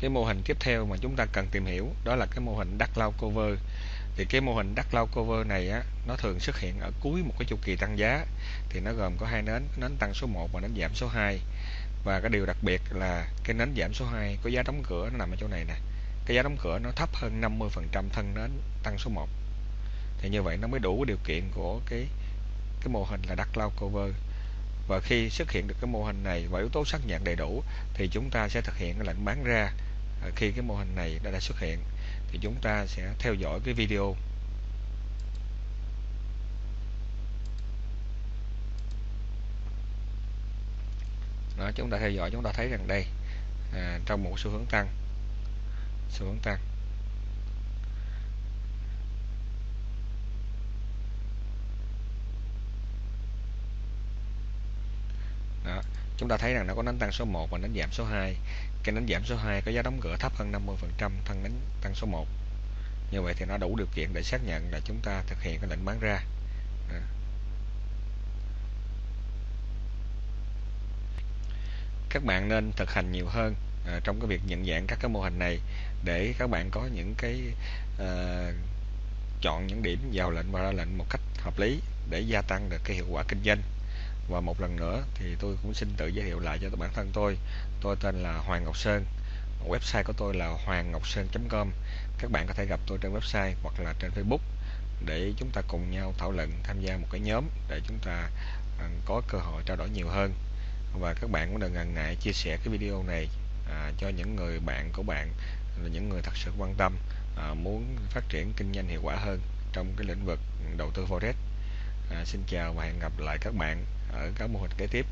cái mô hình tiếp theo mà chúng ta cần tìm hiểu, đó là cái mô hình đắt lao cover. Thì cái mô hình đắt lao cover này á, nó thường xuất hiện ở cuối một cái chu kỳ tăng giá. Thì nó gồm có hai nến nến tăng số 1 và nến giảm số 2 và cái điều đặc biệt là cái nến giảm số 2 có giá đóng cửa nó nằm ở chỗ này nè. Cái giá đóng cửa nó thấp hơn 50% thân nến tăng số 1 thì như vậy nó mới đủ điều kiện của cái cái mô hình là đắt lao cover. Và khi xuất hiện được cái mô hình này và yếu tố xác nhận đầy đủ, thì chúng ta sẽ thực hiện cái lệnh bán ra. Ờ, khi cái mô hình này đã, đã xuất hiện thì chúng ta sẽ theo dõi cái video. Đó chúng ta theo dõi chúng ta thấy rằng đây à, trong một xu hướng tăng xu hướng tăng. Đó chúng ta thấy rằng nó có đánh tăng số 1 và đánh giảm số 2 cái đánh giảm số 2 có giá đóng cửa thấp hơn 50% thân đánh tăng số 1 như vậy thì nó đủ điều kiện để xác nhận là chúng ta thực hiện cái lệnh bán ra. À. Các bạn nên thực hành nhiều hơn à, trong cái việc nhận dạng các cái mô hình này để các bạn có những cái à, chọn những điểm vào lệnh và ra lệnh một cách hợp lý để gia tăng được cái hiệu quả kinh doanh và một lần nữa thì tôi cũng xin tự giới thiệu lại cho bản thân tôi. Tôi tên là Hoàng Ngọc Sơn. Website của tôi là hoàng ngọc sơn.com các bạn có thể gặp tôi trên website hoặc là trên Facebook để chúng ta cùng nhau thảo luận tham gia một cái nhóm để chúng ta à, có cơ hội trao đổi nhiều hơn. Và các bạn cũng đừng ngần ngại chia sẻ cái video này à, cho những người bạn của bạn là những người thật sự quan tâm à, muốn phát triển kinh doanh hiệu quả hơn trong cái lĩnh vực đầu tư forex à, xin chào và hẹn gặp lại các bạn ở các mô hình kế tiếp.